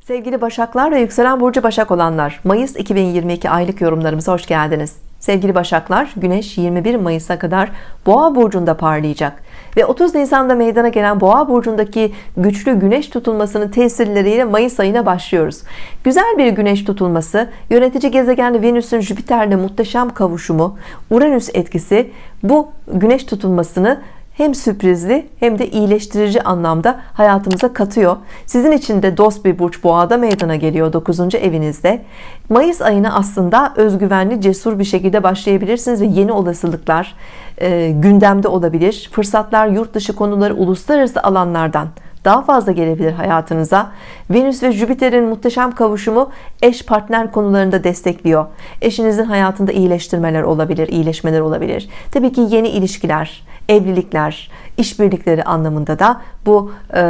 Sevgili Başaklar ve yükselen burcu Başak olanlar Mayıs 2022 aylık yorumlarımıza hoş geldiniz. Sevgili Başaklar Güneş 21 Mayıs'a kadar Boğa burcunda parlayacak ve 30 Nisan'da meydana gelen Boğa burcundaki güçlü güneş tutulmasının tesirleriyle Mayıs ayına başlıyoruz. Güzel bir güneş tutulması yönetici gezegen Venüs'ün Jüpiter'le muhteşem kavuşumu Uranüs etkisi bu güneş tutulmasını hem sürprizli hem de iyileştirici anlamda hayatımıza katıyor. Sizin için de dost bir burç boğada meydana geliyor 9. evinizde. Mayıs ayına aslında özgüvenli, cesur bir şekilde başlayabilirsiniz ve yeni olasılıklar e, gündemde olabilir. Fırsatlar, yurt dışı konuları, uluslararası alanlardan daha fazla gelebilir hayatınıza. Venüs ve Jüpiter'in muhteşem kavuşumu eş partner konularında destekliyor. Eşinizin hayatında iyileştirmeler olabilir iyileşmeler olabilir. Tabii ki yeni ilişkiler evlilikler işbirlikleri anlamında da bu e,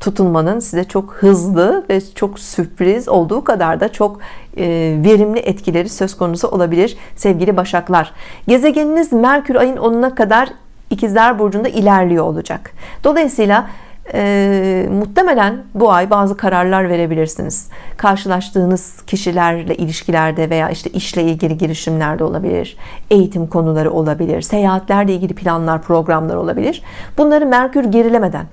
tutunmanın size çok hızlı ve çok sürpriz olduğu kadar da çok e, verimli etkileri söz konusu olabilir sevgili başaklar. Gezegeniniz Merkür ayın 10'una kadar ikizler burcunda ilerliyor olacak Dolayısıyla e, muhtemelen bu ay bazı kararlar verebilirsiniz. Karşılaştığınız kişilerle ilişkilerde veya işte işle ilgili girişimlerde olabilir eğitim konuları olabilir seyahatlerle ilgili planlar programlar olabilir. Bunları Merkür gerilemeden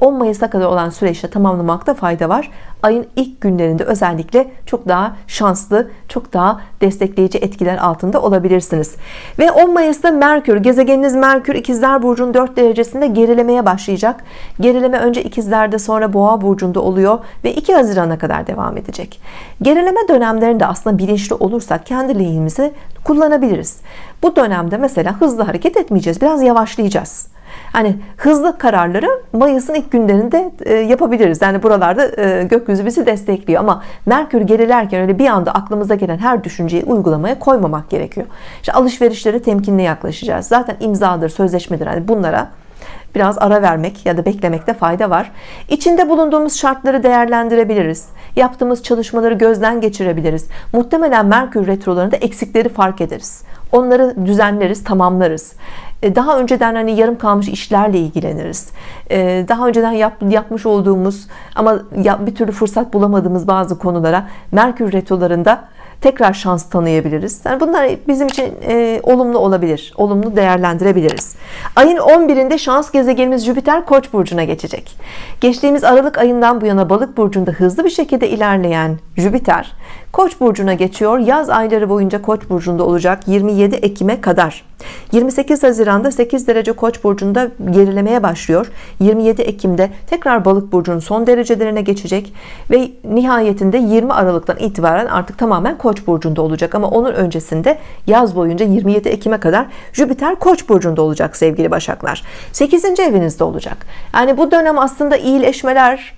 10 Mayıs'a kadar olan süreçte tamamlamakta fayda var. Ayın ilk günlerinde özellikle çok daha şanslı çok daha destekleyici etkiler altında olabilirsiniz. Ve 10 Mayıs'ta Merkür gezegeniniz Merkür ikizler burcunun 4 derecesinde gerilemeye başlayacak. Gerileme önce ikizlerde sonra boğa burcunda oluyor ve 2 Haziran'a kadar devam edecek. Gerileme dönemlerinde aslında bilinçli olursak kendi lehimizi kullanabiliriz. Bu dönemde mesela hızlı hareket etmeyeceğiz biraz yavaşlayacağız Hani hızlı kararları Mayıs'ın ilk günlerinde e, yapabiliriz. Yani buralarda e, gökyüzü bizi destekliyor ama Merkür gerilerken öyle bir anda aklımıza gelen her düşünceyi uygulamaya koymamak gerekiyor. İşte alışverişlere temkinli yaklaşacağız. Zaten imzadır, sözleşmedir. Hani bunlara biraz ara vermek ya da beklemekte fayda var İçinde bulunduğumuz şartları değerlendirebiliriz yaptığımız çalışmaları gözden geçirebiliriz muhtemelen Merkür retrolarında eksikleri fark ederiz onları düzenleriz tamamlarız. E, daha önceden hani yarım kalmış işlerle ilgileniriz. E, daha önceden yap, yapmış olduğumuz ama bir türlü fırsat bulamadığımız bazı konulara Merkür retrolarında tekrar şans tanıyabiliriz. Yani bunlar bizim için e, olumlu olabilir olumlu değerlendirebiliriz. Ayın 11'inde şans gezegenimiz Jüpiter Koç burcuna geçecek. Geçtiğimiz Aralık ayından bu yana balık burcunda hızlı bir şekilde ilerleyen Jüpiter Koç burcuna geçiyor. Yaz ayları boyunca Koç burcunda olacak 27 Ekim'e kadar. 28 Haziran'da 8 derece Koç burcunda gerilemeye başlıyor. 27 Ekim'de tekrar balık burcunun son derecelerine geçecek ve nihayetinde 20 Aralık'tan itibaren artık tamamen Koç burcunda olacak ama onun öncesinde yaz boyunca 27 Ekim'e kadar Jüpiter Koç burcunda olacak sevgili Başaklar 8. evinizde olacak yani bu dönem aslında iyileşmeler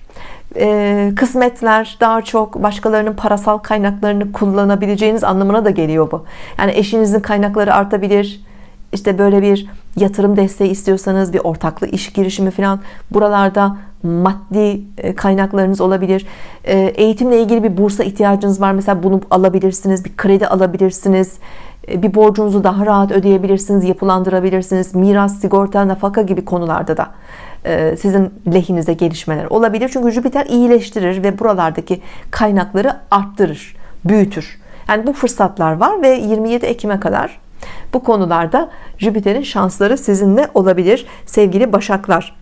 e, kısmetler daha çok başkalarının parasal kaynaklarını kullanabileceğiniz anlamına da geliyor bu yani eşinizin kaynakları artabilir işte böyle bir yatırım desteği istiyorsanız bir ortaklı iş girişimi falan buralarda maddi e, kaynaklarınız olabilir. E, eğitimle ilgili bir bursa ihtiyacınız var mesela bunu alabilirsiniz bir kredi alabilirsiniz e, bir borcunuzu daha rahat ödeyebilirsiniz yapılandırabilirsiniz. Miras sigorta nafaka gibi konularda da sizin lehinize gelişmeler olabilir. Çünkü Jüpiter iyileştirir ve buralardaki kaynakları arttırır büyütür. Yani bu fırsatlar var ve 27 Ekim'e kadar bu konularda Jüpiter'in şansları sizinle olabilir sevgili Başaklar.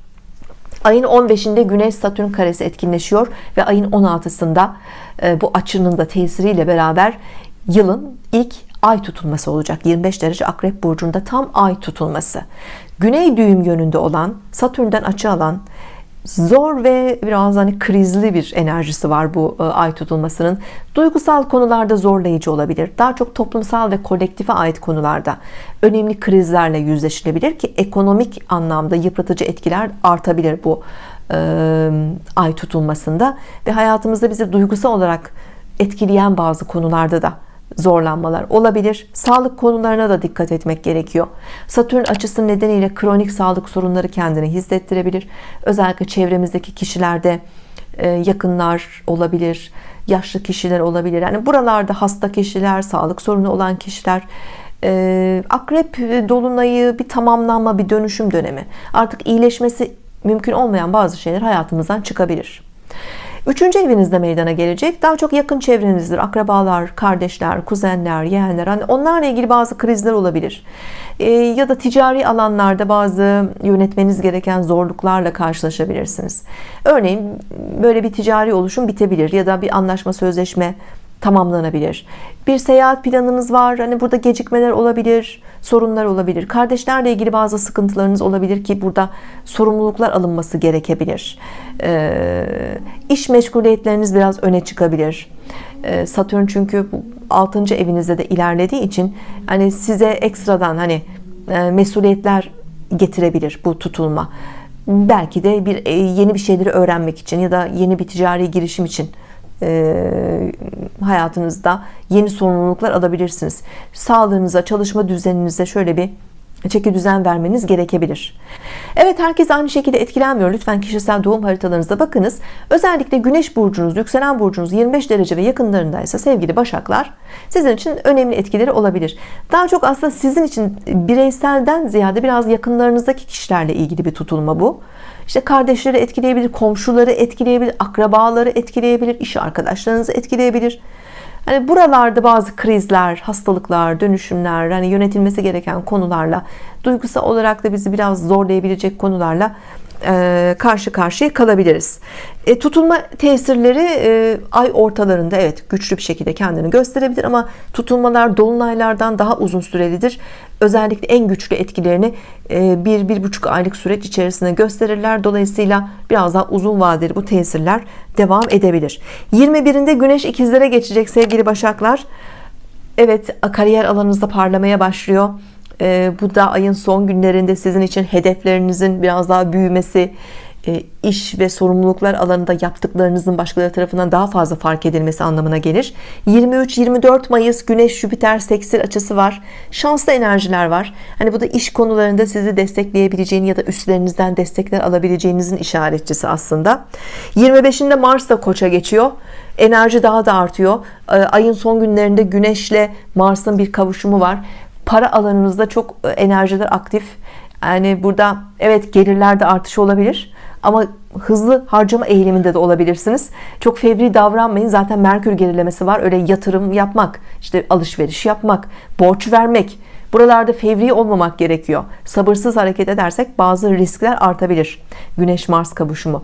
Ayın 15'inde Güneş Satürn karesi etkinleşiyor ve ayın 16'sında e, bu açının da tesiriyle beraber yılın ilk ay tutulması olacak. 25 derece akrep burcunda tam ay tutulması. Güney düğüm yönünde olan Satürn'den açı alan zor ve biraz hani krizli bir enerjisi var bu e, ay tutulmasının. Duygusal konularda zorlayıcı olabilir. Daha çok toplumsal ve kolektife ait konularda önemli krizlerle yüzleşilebilir ki ekonomik anlamda yıpratıcı etkiler artabilir bu e, ay tutulmasında. Ve hayatımızda bizi duygusal olarak etkileyen bazı konularda da zorlanmalar olabilir. Sağlık konularına da dikkat etmek gerekiyor. Satürn açısı nedeniyle kronik sağlık sorunları kendini hissettirebilir. Özellikle çevremizdeki kişilerde e, yakınlar olabilir yaşlı kişiler olabilir. Yani buralarda hasta kişiler sağlık sorunu olan kişiler e, akrep dolunayı bir tamamlanma bir dönüşüm dönemi. Artık iyileşmesi mümkün olmayan bazı şeyler hayatımızdan çıkabilir Üçüncü evinizde meydana gelecek. Daha çok yakın çevrenizdir. Akrabalar, kardeşler, kuzenler, yeğenler. Hani onlarla ilgili bazı krizler olabilir. Ee, ya da ticari alanlarda bazı yönetmeniz gereken zorluklarla karşılaşabilirsiniz. Örneğin böyle bir ticari oluşum bitebilir ya da bir anlaşma sözleşme tamamlanabilir. Bir seyahat planınız var. Hani burada gecikmeler olabilir, sorunlar olabilir. Kardeşlerle ilgili bazı sıkıntılarınız olabilir ki burada sorumluluklar alınması gerekebilir. Ee, iş meşguliyetleriniz biraz öne çıkabilir. Ee, Satürn çünkü 6. evinizde de ilerlediği için hani size ekstradan hani e, mesuliyetler getirebilir bu tutulma. Belki de bir e, yeni bir şeyleri öğrenmek için ya da yeni bir ticari girişim için e, hayatınızda yeni sorumluluklar alabilirsiniz. Sağlığınıza, çalışma düzeninize şöyle bir çeki düzen vermeniz gerekebilir. Evet herkes aynı şekilde etkilenmiyor. Lütfen kişisel doğum haritalarınızda bakınız. Özellikle güneş burcunuz, yükselen burcunuz 25 derece ve yakınlarındaysa sevgili başaklar sizin için önemli etkileri olabilir. Daha çok aslında sizin için bireyselden ziyade biraz yakınlarınızdaki kişilerle ilgili bir tutulma bu. İşte kardeşleri etkileyebilir, komşuları etkileyebilir, akrabaları etkileyebilir, iş arkadaşlarınızı etkileyebilir. Hani buralarda bazı krizler, hastalıklar, dönüşümler, hani yönetilmesi gereken konularla, duygusal olarak da bizi biraz zorlayabilecek konularla karşı karşıya kalabiliriz. E, tutulma tesirleri e, ay ortalarında evet güçlü bir şekilde kendini gösterebilir ama tutulmalar dolunaylardan daha uzun sürelidir. Özellikle en güçlü etkilerini e, bir bir buçuk aylık süreç içerisinde gösterirler. Dolayısıyla biraz daha uzun vadeli bu tesirler devam edebilir. 21'inde Güneş ikizlere geçecek sevgili Başaklar. Evet kariyer alanınızda parlamaya başlıyor bu da ayın son günlerinde sizin için hedeflerinizin biraz daha büyümesi e, iş ve sorumluluklar alanında yaptıklarınızın başkaları tarafından daha fazla fark edilmesi anlamına gelir. 23-24 Mayıs Güneş Jüpiter sekstil açısı var şanslı enerjiler var. Hani bu da iş konularında sizi destekleyebileceğini ya da üstlerinizden destekler alabileceğinizin işaretçisi aslında. 25'inde Mars da koça geçiyor. Enerji daha da artıyor. Ee, ayın son günlerinde Güneşle Mars'ın bir kavuşumu var para alanınızda çok e, enerjiler aktif. Yani burada evet gelirlerde artış olabilir ama hızlı harcama eğiliminde de olabilirsiniz. Çok fevri davranmayın. Zaten Merkür gerilemesi var. Öyle yatırım yapmak işte alışveriş yapmak borç vermek. Buralarda fevri olmamak gerekiyor. Sabırsız hareket edersek bazı riskler artabilir. Güneş Mars kavuşumu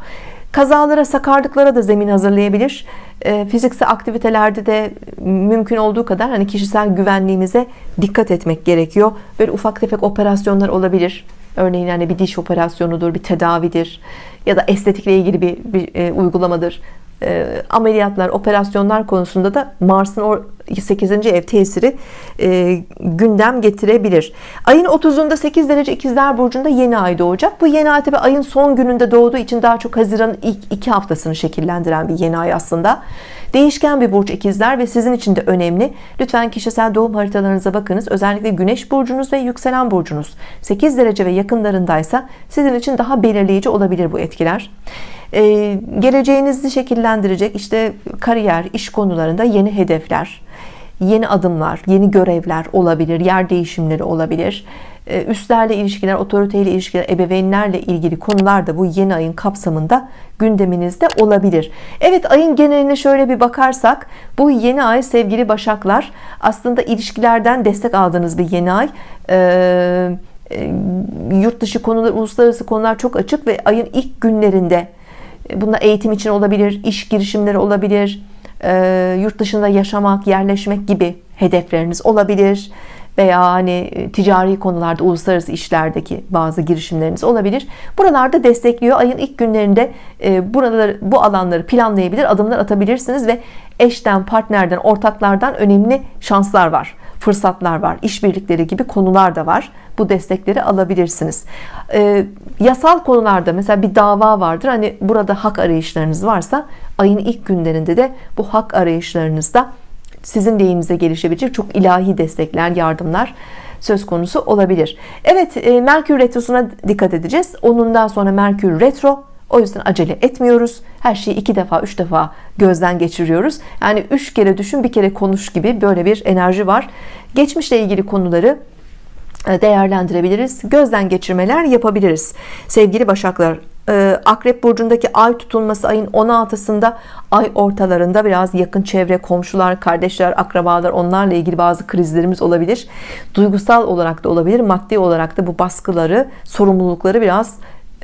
kazalara sakarlıklara da zemin hazırlayabilir. E, fiziksel aktivitelerde de mümkün olduğu kadar hani kişisel güvenliğimize dikkat etmek gerekiyor. Böyle ufak tefek operasyonlar olabilir. Örneğin yani bir diş operasyonudur bir tedavidir ya da estetikle ilgili bir, bir e, uygulamadır e, ameliyatlar operasyonlar konusunda da Mars'ın 8. ev tesiri e, gündem getirebilir. Ayın 30'unda 8 derece ikizler burcunda yeni ay doğacak. Bu yeni ay tabi ayın son gününde doğduğu için daha çok Haziran'ın ilk iki haftasını şekillendiren bir yeni ay aslında. Değişken bir burç ikizler ve sizin için de önemli. Lütfen kişisel doğum haritalarınıza bakınız. Özellikle güneş burcunuz ve yükselen burcunuz. 8 derece ve yakınlarındaysa sizin için daha belirleyici olabilir bu etkiler ee, geleceğinizi şekillendirecek işte kariyer iş konularında yeni hedefler yeni adımlar yeni görevler olabilir yer değişimleri olabilir. Ee, üstlerle ilişkiler otoriteyle ilişkiler ebeveynlerle ilgili konular da bu yeni ayın kapsamında gündeminizde olabilir. Evet ayın geneline şöyle bir bakarsak bu yeni ay sevgili başaklar aslında ilişkilerden destek aldığınız bir yeni ay. Ee, e, yurt dışı konular uluslararası konular çok açık ve ayın ilk günlerinde Bunda eğitim için olabilir, iş girişimleri olabilir, e, yurt dışında yaşamak, yerleşmek gibi hedefleriniz olabilir veya hani e, ticari konularda uluslararası işlerdeki bazı girişimleriniz olabilir. Buralarda destekliyor. Ayın ilk günlerinde e, buraları bu alanları planlayabilir, adımlar atabilirsiniz ve eşten, partnerden, ortaklardan önemli şanslar var fırsatlar var işbirlikleri gibi konular da var. Bu destekleri alabilirsiniz. E, yasal konularda mesela bir dava vardır. Hani burada hak arayışlarınız varsa ayın ilk günlerinde de bu hak arayışlarınızda sizin lehinize gelişebilecek çok ilahi destekler yardımlar söz konusu olabilir. Evet e, Merkür Retrosu'na dikkat edeceğiz. Onundan sonra Merkür Retro o yüzden acele etmiyoruz. Her şeyi iki defa, üç defa gözden geçiriyoruz. Yani üç kere düşün, bir kere konuş gibi böyle bir enerji var. Geçmişle ilgili konuları e, değerlendirebiliriz. Gözden geçirmeler yapabiliriz. Sevgili Başaklar e, Akrep Burcu'ndaki ay tutulması ayın 16'sında ay ortalarında biraz yakın çevre, komşular, kardeşler, akrabalar onlarla ilgili bazı krizlerimiz olabilir. Duygusal olarak da olabilir, maddi olarak da bu baskıları, sorumlulukları biraz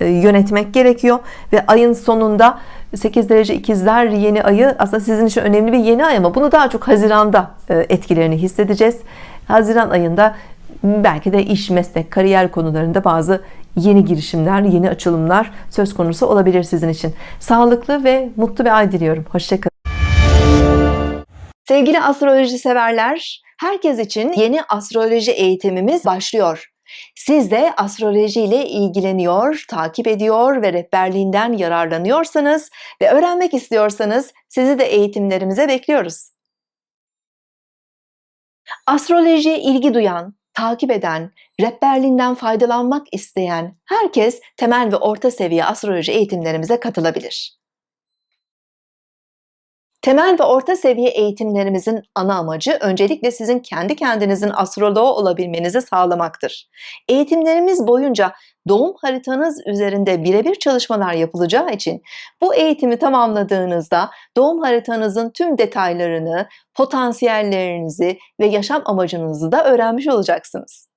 yönetmek gerekiyor ve ayın sonunda 8 derece ikizler yeni ayı aslında sizin için önemli bir yeni ay ama bunu daha çok Haziran'da e, etkilerini hissedeceğiz. Haziran ayında belki de iş, meslek, kariyer konularında bazı yeni girişimler, yeni açılımlar söz konusu olabilir sizin için. Sağlıklı ve mutlu bir ay diliyorum. Hoşçakalın. Sevgili astroloji severler, herkes için yeni astroloji eğitimimiz başlıyor. Siz de astroloji ile ilgileniyor, takip ediyor ve rehberliğinden yararlanıyorsanız ve öğrenmek istiyorsanız sizi de eğitimlerimize bekliyoruz. Astrolojiye ilgi duyan, takip eden, rehberliğinden faydalanmak isteyen herkes temel ve orta seviye astroloji eğitimlerimize katılabilir. Temel ve orta seviye eğitimlerimizin ana amacı öncelikle sizin kendi kendinizin astroloğu olabilmenizi sağlamaktır. Eğitimlerimiz boyunca doğum haritanız üzerinde birebir çalışmalar yapılacağı için bu eğitimi tamamladığınızda doğum haritanızın tüm detaylarını, potansiyellerinizi ve yaşam amacınızı da öğrenmiş olacaksınız.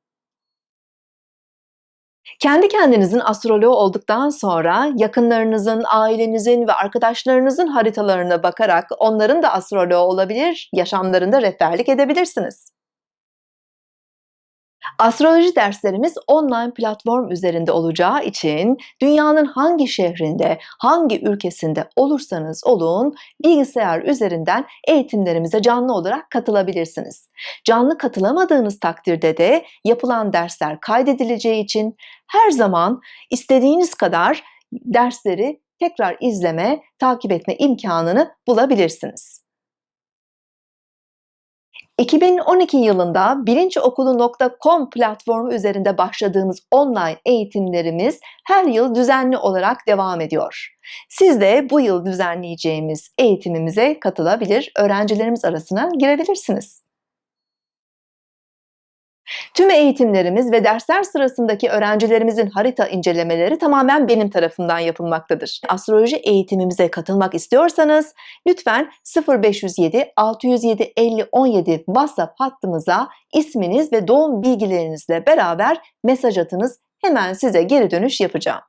Kendi kendinizin astroloğu olduktan sonra yakınlarınızın, ailenizin ve arkadaşlarınızın haritalarına bakarak onların da astroloğu olabilir, yaşamlarında rehberlik edebilirsiniz. Astroloji derslerimiz online platform üzerinde olacağı için dünyanın hangi şehrinde, hangi ülkesinde olursanız olun bilgisayar üzerinden eğitimlerimize canlı olarak katılabilirsiniz. Canlı katılamadığınız takdirde de yapılan dersler kaydedileceği için her zaman istediğiniz kadar dersleri tekrar izleme, takip etme imkanını bulabilirsiniz. 2012 yılında bilinçokulu.com platformu üzerinde başladığımız online eğitimlerimiz her yıl düzenli olarak devam ediyor. Siz de bu yıl düzenleyeceğimiz eğitimimize katılabilir, öğrencilerimiz arasına girebilirsiniz. Tüm eğitimlerimiz ve dersler sırasındaki öğrencilerimizin harita incelemeleri tamamen benim tarafından yapılmaktadır. Astroloji eğitimimize katılmak istiyorsanız lütfen 0507 607 50 17 WhatsApp hattımıza isminiz ve doğum bilgilerinizle beraber mesaj atınız. Hemen size geri dönüş yapacağım.